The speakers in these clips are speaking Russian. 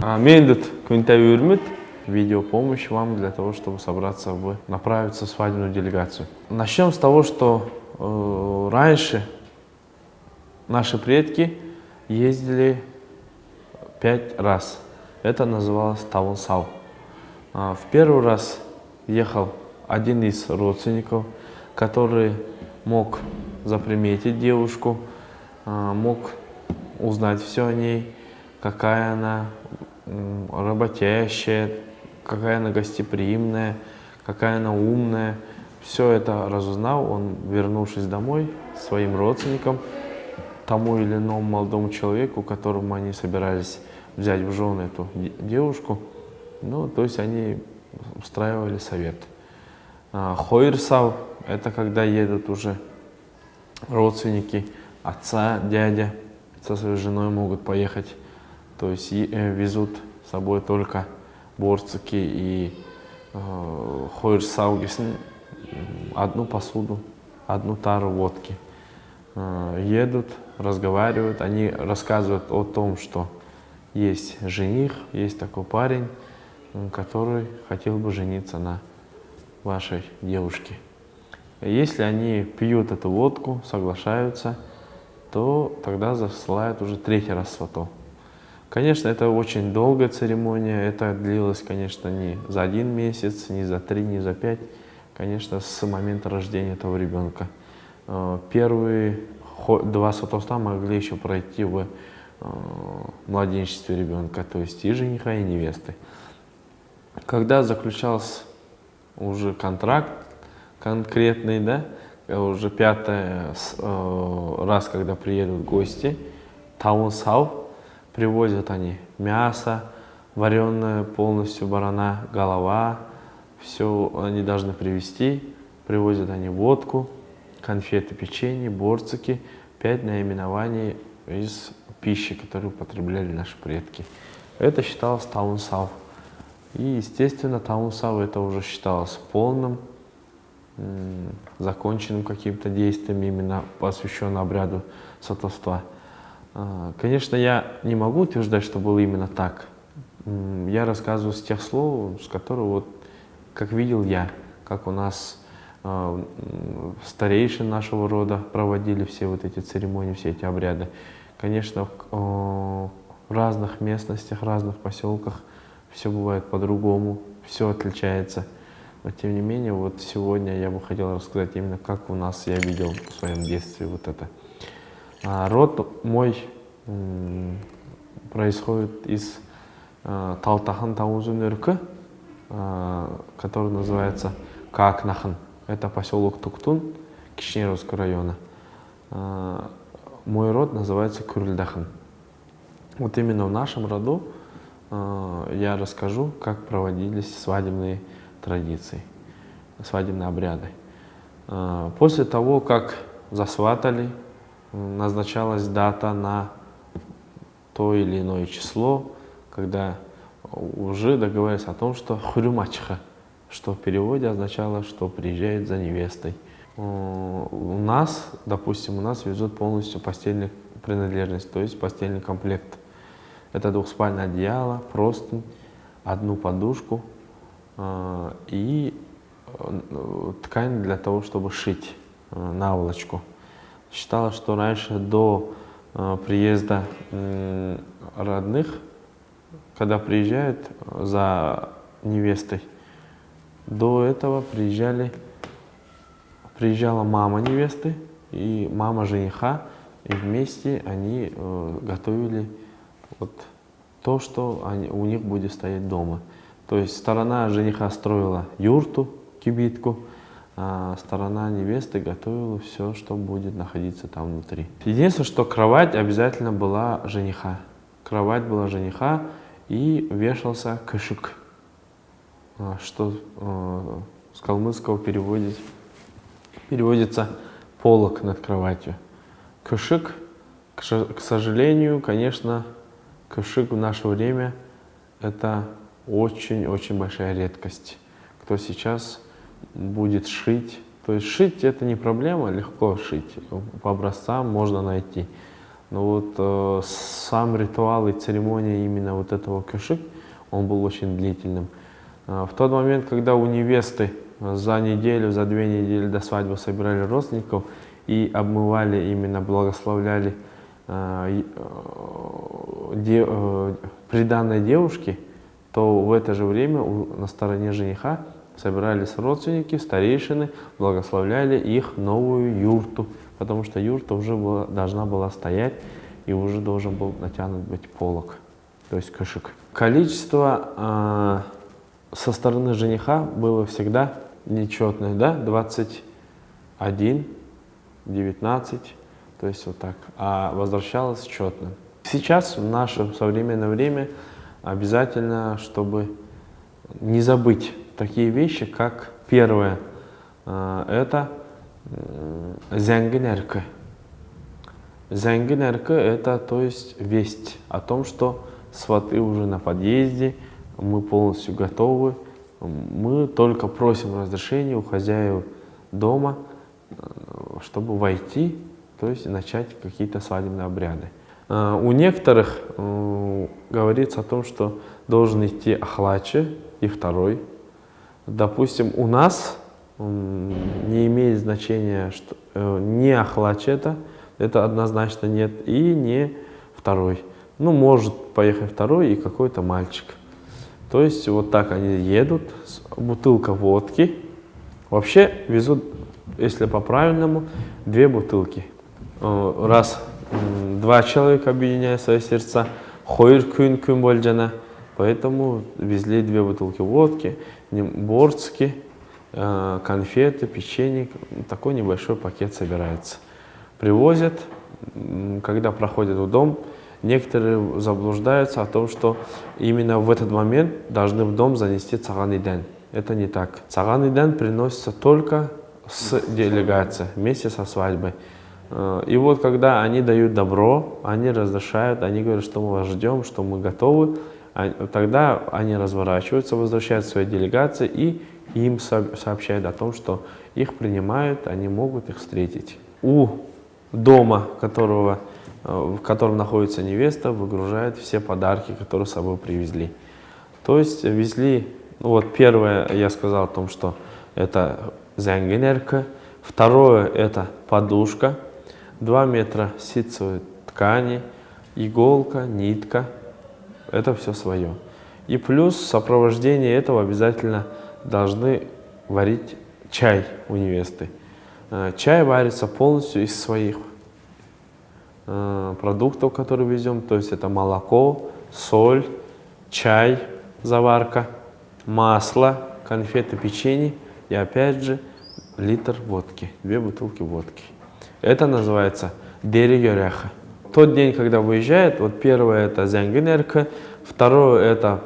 А, Мендет Квинтавюрмит. Видеопомощь вам для того, чтобы собраться в направиться в свадебную делегацию. Начнем с того, что э, раньше наши предки ездили пять раз. Это называлось Таунсау. А, в первый раз ехал один из родственников, который мог заприметить девушку, а, мог узнать все о ней, какая она работящая, какая она гостеприимная, какая она умная. Все это разузнал, он, вернувшись домой, своим родственникам, тому или иному молодому человеку, которому они собирались взять в жены эту девушку, ну, то есть они устраивали совет. А, Хойрсав – это когда едут уже родственники отца, дядя со своей женой могут поехать, то есть э, везут собой только борцики и э, хойрсаугисн, одну посуду, одну тару водки. Э, едут, разговаривают, они рассказывают о том, что есть жених, есть такой парень, который хотел бы жениться на вашей девушке. Если они пьют эту водку, соглашаются, то тогда засылают уже третий раз сватов. Конечно, это очень долгая церемония, это длилось, конечно, не за один месяц, не за три, не за пять, конечно, с момента рождения этого ребенка. Э, первые два сватовства могли еще пройти в э, младенчестве ребенка, то есть и жениха, и невесты. Когда заключался уже контракт конкретный, да, уже пятый э, раз, когда приедут гости, таунсау, привозят они мясо, вареное полностью барана, голова, все они должны привезти, привозят они водку, конфеты, печенье, борцики, пять наименований из пищи, которую употребляли наши предки. Это считалось таунсау. И, естественно, таунсау это уже считалось полным, законченным каким-то действием, именно посвященным обряду сватовства. А, конечно, я не могу утверждать, что было именно так. Я рассказываю с тех слов, с которых, вот, как видел я, как у нас э, старейшины нашего рода проводили все вот эти церемонии, все эти обряды. Конечно, в разных местностях, разных поселках все бывает по-другому, все отличается. Но тем не менее, вот сегодня я бы хотел рассказать именно, как у нас я видел в своем детстве вот это. А, род мой происходит из а, Талтахан Таузунерка, который называется Какнахан. Это поселок Туктун Кишнеровского района. А, мой род называется Кюрильдахан. Вот именно в нашем роду я расскажу, как проводились свадебные традиции, свадебные обряды. После того, как засватали, назначалась дата на то или иное число, когда уже договорились о том, что хурюмачха, что в переводе означало, что приезжает за невестой. У нас, допустим, у нас везут полностью постельную принадлежность, то есть постельный комплект. Это двухспальное одеяло, простынь, одну подушку э, и э, ткань для того, чтобы шить э, наволочку. Считалось, что раньше до приезда родных, когда приезжают за невестой, до этого приезжали, приезжала мама невесты и мама жениха, и вместе они готовили вот то, что они, у них будет стоять дома. То есть сторона жениха строила юрту, кибитку, а сторона невесты готовила все, что будет находиться там внутри. Единственное, что кровать обязательно была жениха. Кровать была жениха и вешался кашик, а, что э, с калмыцкого переводит, переводится полок над кроватью. Кашик, к сожалению, конечно, Кашик в наше время – это очень-очень большая редкость. Кто сейчас будет шить, то есть шить – это не проблема, легко шить, по образцам можно найти. Но вот э, сам ритуал и церемония именно вот этого кюшик, он был очень длительным. Э, в тот момент, когда у невесты за неделю, за две недели до свадьбы собирали родственников и обмывали, именно благословляли э, э, де, э, приданной девушки, то в это же время у, на стороне жениха собирались родственники, старейшины, благословляли их новую юрту, потому что юрта уже была, должна была стоять и уже должен был натянут быть полок, то есть кошек. Количество э, со стороны жениха было всегда нечетное, да, 21, 19, то есть вот так, а возвращалось четно. Сейчас, в наше современное время, обязательно, чтобы не забыть такие вещи, как первое, э, это зянгинерка. Зянгинерка – это, то есть, весть о том, что сваты уже на подъезде, мы полностью готовы, мы только просим разрешения у хозяев дома, э, чтобы войти, то есть начать какие-то свадебные обряды. Э, у некоторых говорится о том, что должен идти охлаче и второй, Допустим, у нас не имеет значения, что э, не Ахлачета, это однозначно нет, и не второй. Ну, может поехать второй и какой-то мальчик. То есть вот так они едут, бутылка водки. Вообще везут, если по-правильному, две бутылки. Э, раз два человека объединяют свои сердца, күн больджана, поэтому везли две бутылки водки борцки, э, конфеты, печенье, такой небольшой пакет собирается. Привозят, когда проходят в дом, некоторые заблуждаются о том, что именно в этот момент должны в дом занести цаган Это не так. Цаган приносится только с делегацией, вместе со свадьбой. Э, и вот когда они дают добро, они разрешают, они говорят, что мы вас ждем, что мы готовы, тогда они разворачиваются, возвращаются в свои делегации и им сообщают о том, что их принимают, они могут их встретить. У дома, которого, э, в котором находится невеста, выгружают все подарки, которые с собой привезли. То есть везли, ну вот первое я сказал о том, что это зенгенерка, второе это подушка, 2 метра ситцевой ткани, иголка, нитка, это все свое. И плюс в сопровождении этого обязательно должны варить чай у невесты. Э, чай варится полностью из своих э, продуктов, которые везем, то есть это молоко, соль, чай, заварка, масло, конфеты, печенье и опять же литр водки, две бутылки водки. Это называется дерегереха. Тот день, когда выезжает, вот первое это зянгенерка, второе это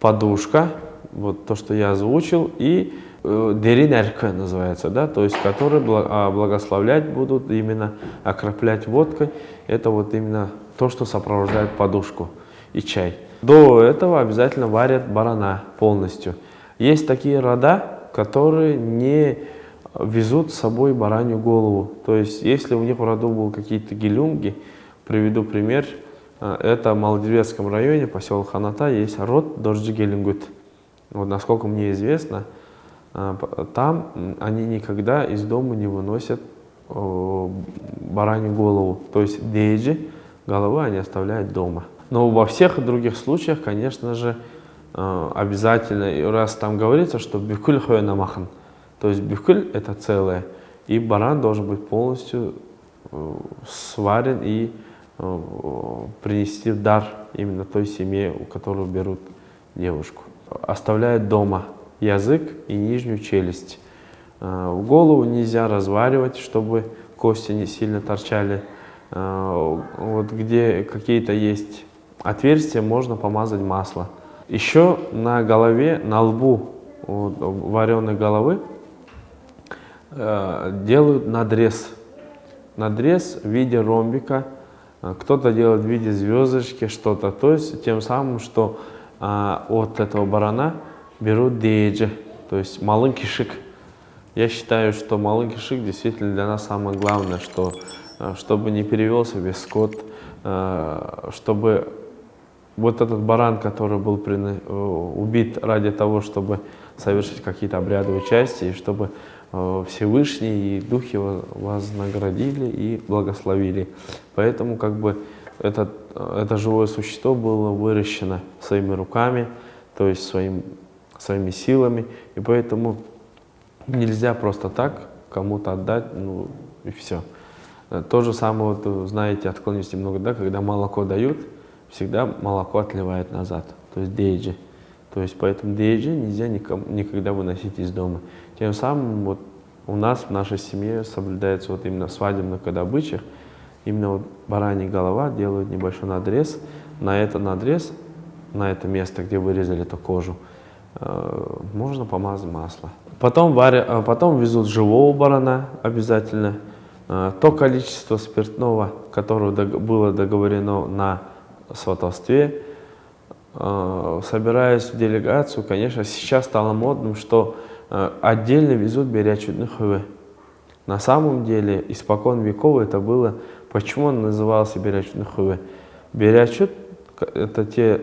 подушка, вот то, что я озвучил, и э, деринерка называется, да, то есть которые а, благословлять будут, именно окроплять водкой, это вот именно то, что сопровождает подушку и чай. До этого обязательно варят барана полностью. Есть такие рода, которые не везут с собой баранью голову. То есть, если у них в роду был какие-то гелюнги, Приведу пример. Э, это в Малдивецком районе, поселок Ханата, есть род Дождигелингут. Вот насколько мне известно, э, там они никогда из дома не выносят баранью голову. То есть дейджи, головы они оставляют дома. Но во всех других случаях, конечно же, э, обязательно, раз там говорится, что бюкуль махан, то есть бюкуль это целое, и баран должен быть полностью сварен и Э, принести в дар именно той семье, у которой берут девушку. Оставляют дома язык и нижнюю челюсть. Э, голову нельзя разваривать, чтобы кости не сильно торчали. Э, вот где какие-то есть отверстия, можно помазать масло. Еще на голове, на лбу вот, вареной головы делают надрез. Надрез в виде ромбика – кто-то делает в виде звездочки что-то, то есть тем самым, что а, от этого барана берут дейджи, то есть малый кишик. Я считаю, что малый кишик действительно для нас самое главное, что э, чтобы не перевелся весь скот, э, чтобы вот этот баран, который был убит ради того, чтобы совершить какие-то обрядовые части, и чтобы Всевышний и Духи вознаградили и благословили. Поэтому как бы это, это живое существо было выращено своими руками, то есть своим, своими силами, и поэтому нельзя просто так кому-то отдать, ну и все. То же самое, вот, знаете, отклонюсь немного, да, когда молоко дают, всегда молоко отливает назад, то есть дейджи. То есть поэтому дейджи нельзя никому, никогда выносить из дома. Тем самым вот у нас в нашей семье соблюдается вот именно свадебных когда обычаях, именно вот баранья голова делают небольшой надрез, на этот надрез, на это место, где вырезали эту кожу, э, можно помазать масло. Потом, варя, э, потом везут живого барана обязательно. Э, то количество спиртного, которое было договорено на сватовстве, собираясь в делегацию, конечно, сейчас стало модным, что отдельно везут берячудных хывы. На самом деле, испокон веков это было Почему он назывался Берячут Нахуэ? Берячут – это те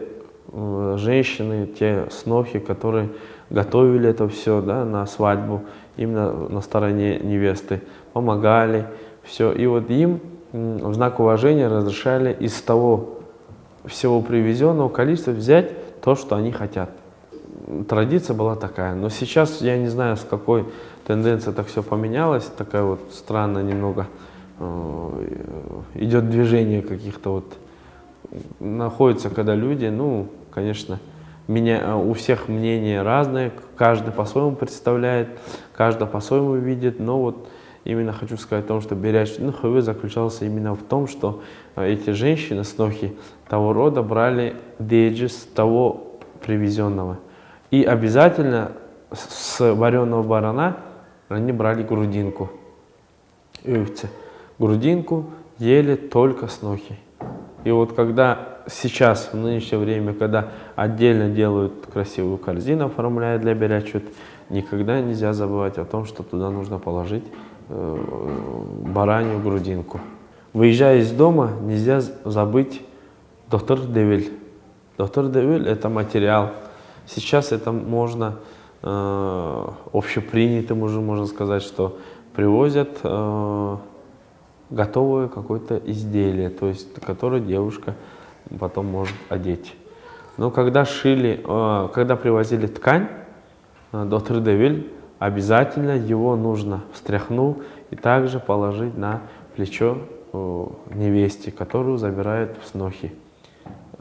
э, женщины, те снохи, которые готовили это все да, на свадьбу, именно на стороне невесты, помогали, все. И вот им в знак уважения разрешали из того всего привезенного количества взять то, что они хотят. Традиция была такая, но сейчас я не знаю, с какой тенденцией так все поменялось, такая вот странная немного Э, идет движение каких-то вот, находится, когда люди, ну, конечно, меня, у всех мнения разные, каждый по-своему представляет, каждый по-своему видит, но вот именно хочу сказать о том, что беряч ну, ХВ заключался именно в том, что э, эти женщины, снохи того рода, брали деджи с того привезенного. И обязательно с вареного барана они брали грудинку. Ивцы грудинку ели только снохи. И вот когда сейчас, в нынешнее время, когда отдельно делают красивую корзину, оформляют для берячут, никогда нельзя забывать о том, что туда нужно положить э, баранью грудинку. Выезжая из дома, нельзя забыть доктор Девиль. Доктор Девиль – это материал. Сейчас это можно, э, общепринятым уже можно сказать, что привозят э, готовое какое-то изделие, то есть которое девушка потом может одеть. Но когда шили, э, когда привозили ткань э, до Тридевиль, обязательно его нужно встряхнуть и также положить на плечо э, невесте, которую забирают в снохи.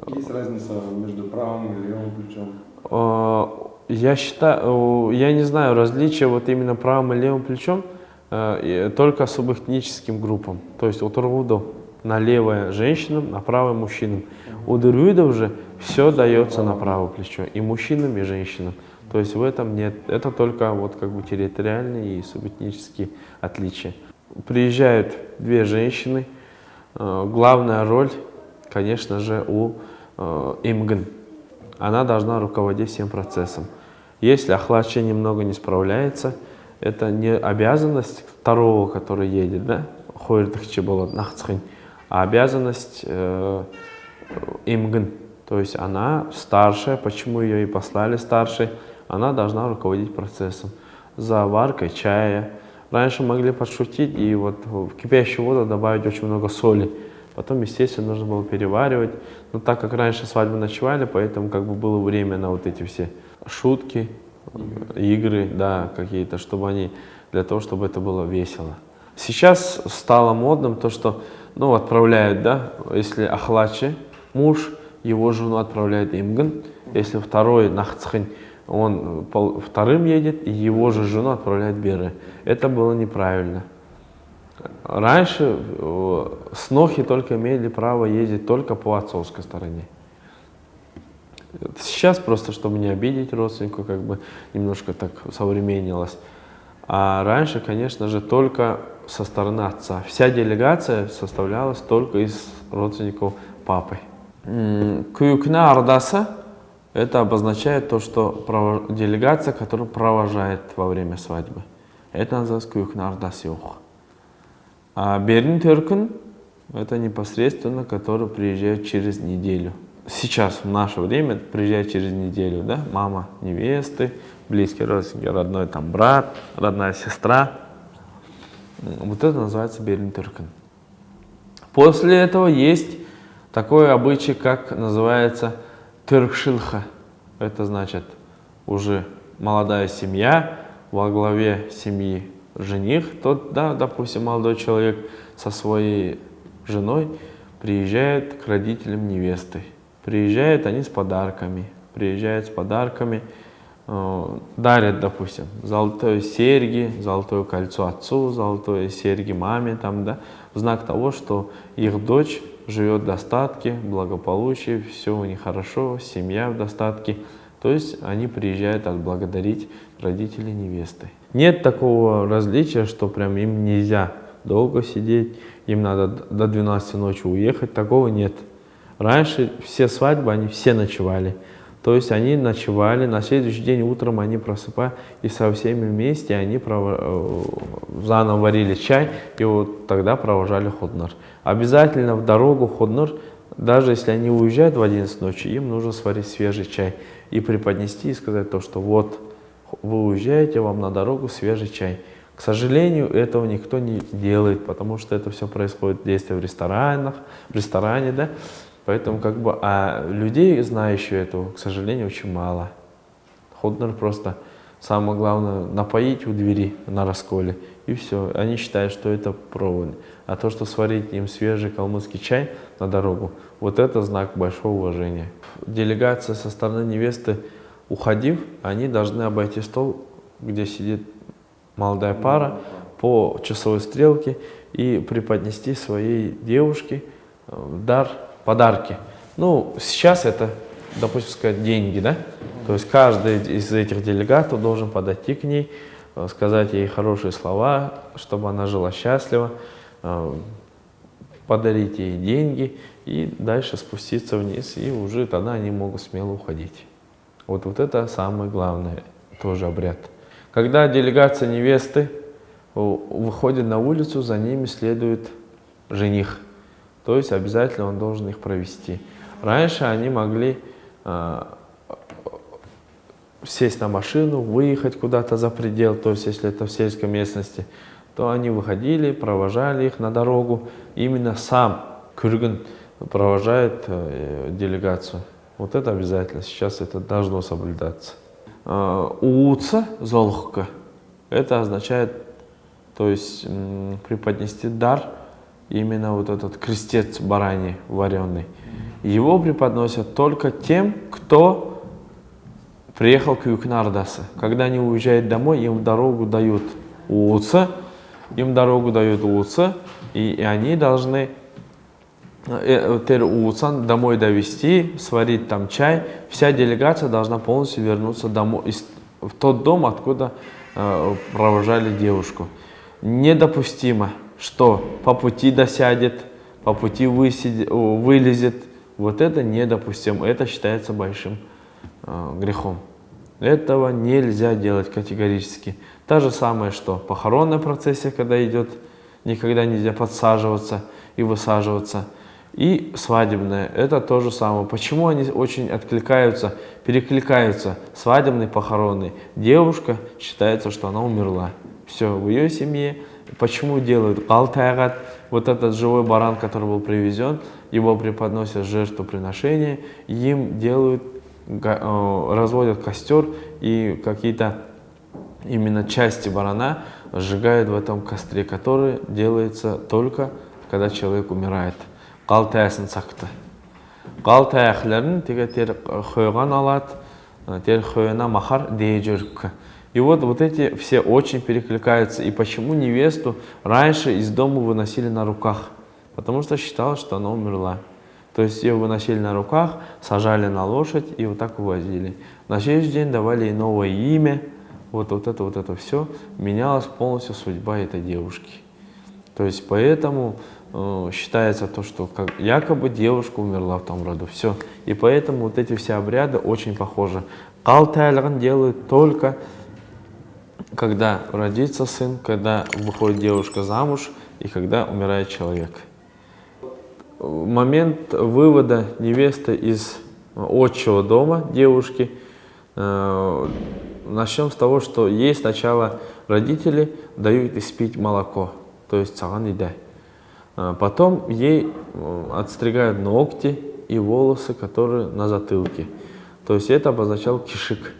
Есть разница между правым и левым плечом? Я считаю, я не знаю различия вот именно правым и левым плечом, Э, только субэтническим группам. То есть у Турвудов на левое женщинам, на правое мужчинам. У Дервидов же все дается на правое плечо, и мужчинам, и женщинам. То есть в этом нет, это только вот как бы территориальные и субэтнические отличия. Приезжают две женщины, э, главная роль, конечно же, у э, Имган. Она должна руководить всем процессом. Если Ахлача немного не справляется, это не обязанность второго, который едет, да, а обязанность э. То есть она старшая, почему ее и послали старшей, она должна руководить процессом. Заваркой чая. Раньше могли подшутить и вот в кипящую воду добавить очень много соли. Потом, естественно, нужно было переваривать. Но так как раньше свадьбы ночевали, поэтому как бы было время на вот эти все шутки, игры, да, какие-то, чтобы они, для того, чтобы это было весело. Сейчас стало модным то, что, ну, отправляют, да, если Ахлачи, муж, его жену отправляет Имган, если второй Нахцхань, он вторым едет, и его же жену отправляет Беры. Это было неправильно. Раньше э, снохи только имели право ездить только по отцовской стороне. Сейчас просто, чтобы не обидеть родственника, как бы немножко так современнилось. А раньше, конечно же, только со стороны отца. Вся делегация составлялась только из родственников папы. Кюкна Ардаса – это обозначает то, что делегация, которая провожает во время свадьбы. Это называется Кюкна Ардасиух. А Берин Теркин – это непосредственно, который приезжает через неделю. Сейчас, в наше время, приезжает через неделю, да, мама невесты, близкий родственники, родной там брат, родная сестра. Вот это называется Берин Теркин. После этого есть такой обычай, как называется Тыркшилха. Это значит уже молодая семья, во главе семьи жених, тот, да, допустим, молодой человек со своей женой приезжает к родителям невесты. Приезжают они с подарками, приезжают с подарками, э, дарят, допустим, золотые серьги, золотое кольцо отцу, золотое серьги маме, там, да, в знак того, что их дочь живет в достатке, благополучии, все у них хорошо, семья в достатке. То есть они приезжают отблагодарить родителей невесты. Нет такого различия, что прям им нельзя долго сидеть, им надо до 12 ночи уехать, такого нет. Раньше все свадьбы, они все ночевали. То есть они ночевали, на следующий день утром они просыпались, и со всеми вместе они пров... Э, заново варили чай, и вот тогда провожали ходнар. Обязательно в дорогу ходнар, даже если они уезжают в 11 ночи, им нужно сварить свежий чай и преподнести и сказать то, что вот вы уезжаете, вам на дорогу свежий чай. К сожалению, этого никто не делает, потому что это все происходит действие в ресторанах, в ресторане, да. Поэтому как бы, а людей, знающих этого, к сожалению, очень мало. Ходнер просто самое главное напоить у двери на расколе и все. Они считают, что это провод. А то, что сварить им свежий калмыцкий чай на дорогу, вот это знак большого уважения. Делегация со стороны невесты уходив, они должны обойти стол, где сидит молодая пара, по часовой стрелке и преподнести своей девушке э, дар, подарки. Ну, сейчас это, допустим, сказать, деньги, да? То есть каждый из этих делегатов должен подойти к ней, э, сказать ей хорошие слова, чтобы она жила счастливо, э, подарить ей деньги и дальше спуститься вниз, и уже тогда они могут смело уходить. Вот, вот это самое главное, тоже обряд. Когда делегация невесты выходит на улицу, за ними следует жених. То есть обязательно он должен их провести. Раньше они могли э, сесть на машину, выехать куда-то за предел, то есть если это в сельской местности, то они выходили, провожали их на дорогу. Именно сам Кюрган провожает э, делегацию. Вот это обязательно, сейчас это должно соблюдаться. А, Ууца, золхка, это означает, то есть преподнести дар, именно вот этот крестец барани вареный. Его преподносят только тем, кто приехал к Юкнардаса. Когда они уезжают домой, им дорогу дают Ууца, им дорогу дают Ууца, и, и они должны Э, Тер Улсан домой довести, сварить там чай, вся делегация должна полностью вернуться домой, в тот дом, откуда э, провожали девушку. Недопустимо, что по пути досядет, по пути вылезет. Вот это недопустимо, это считается большим э, грехом. Этого нельзя делать категорически. Та же самое, что похоронная процессия, когда идет, никогда нельзя подсаживаться и высаживаться – и свадебное, это то же самое. Почему они очень откликаются, перекликаются, свадебный, похоронный? Девушка считается, что она умерла. Все, в ее семье. Почему делают алтайгат, вот этот живой баран, который был привезен, его преподносят жертвоприношение, им делают, э, разводят костер и какие-то именно части барана сжигают в этом костре, который делается только, когда человек умирает қалтаясын сақты қал таяқларын теге тер хойған алат тер хойына махар дейджерк и вот, вот эти все очень перекликаются. И почему невесту раньше из дома выносили на руках? Потому что считалось, что она умерла. То есть ее выносили на руках, сажали на лошадь и вот так увозили. На следующий день давали ей новое имя. Вот, вот это вот это все. Менялась полностью судьба этой девушки. То есть поэтому Э, считается то, что как, якобы девушка умерла в том роду. Все. И поэтому вот эти все обряды очень похожи. Калтайлган делают только когда родится сын, когда выходит девушка замуж, и когда умирает человек. Момент вывода невесты из отчего дома девушки. Э, начнем с того, что ей сначала родители дают испить молоко, то есть цаган Э, Потом ей э, отстригают ногти и волосы, которые на затылке. То есть это обозначал кишик.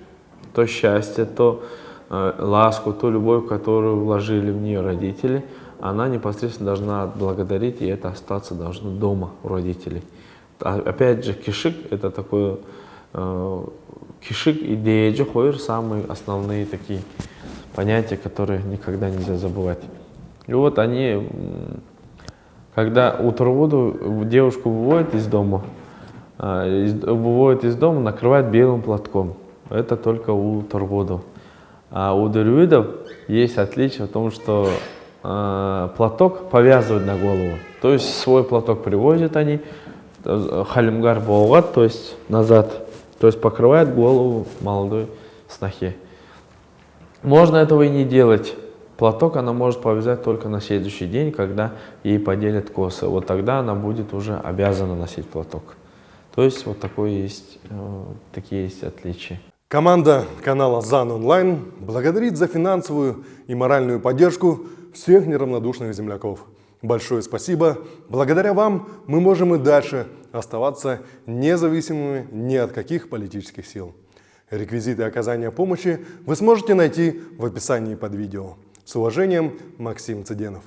То счастье, то э, ласку, ту любовь, которую вложили в нее родители, она непосредственно должна отблагодарить, и это остаться должно дома у родителей. А, опять же, кишик – это такое, э, кишик и деджи хойр – самые основные такие понятия, которые никогда нельзя забывать. И вот они, когда утром девушку выводят из дома, э, выводят из дома, накрывают белым платком. Это только у Турводу. А у дервидов есть отличие в том, что э, платок повязывают на голову. То есть свой платок привозят они, э, халимгар болгат, то есть назад. То есть покрывает голову молодой снохе. Можно этого и не делать. Платок она может повязать только на следующий день, когда ей поделят косы. Вот тогда она будет уже обязана носить платок. То есть вот такое есть, э, такие есть отличия. Команда канала ЗАН Онлайн благодарит за финансовую и моральную поддержку всех неравнодушных земляков. Большое спасибо. Благодаря вам мы можем и дальше оставаться независимыми ни от каких политических сил. Реквизиты оказания помощи вы сможете найти в описании под видео. С уважением, Максим Цыденов.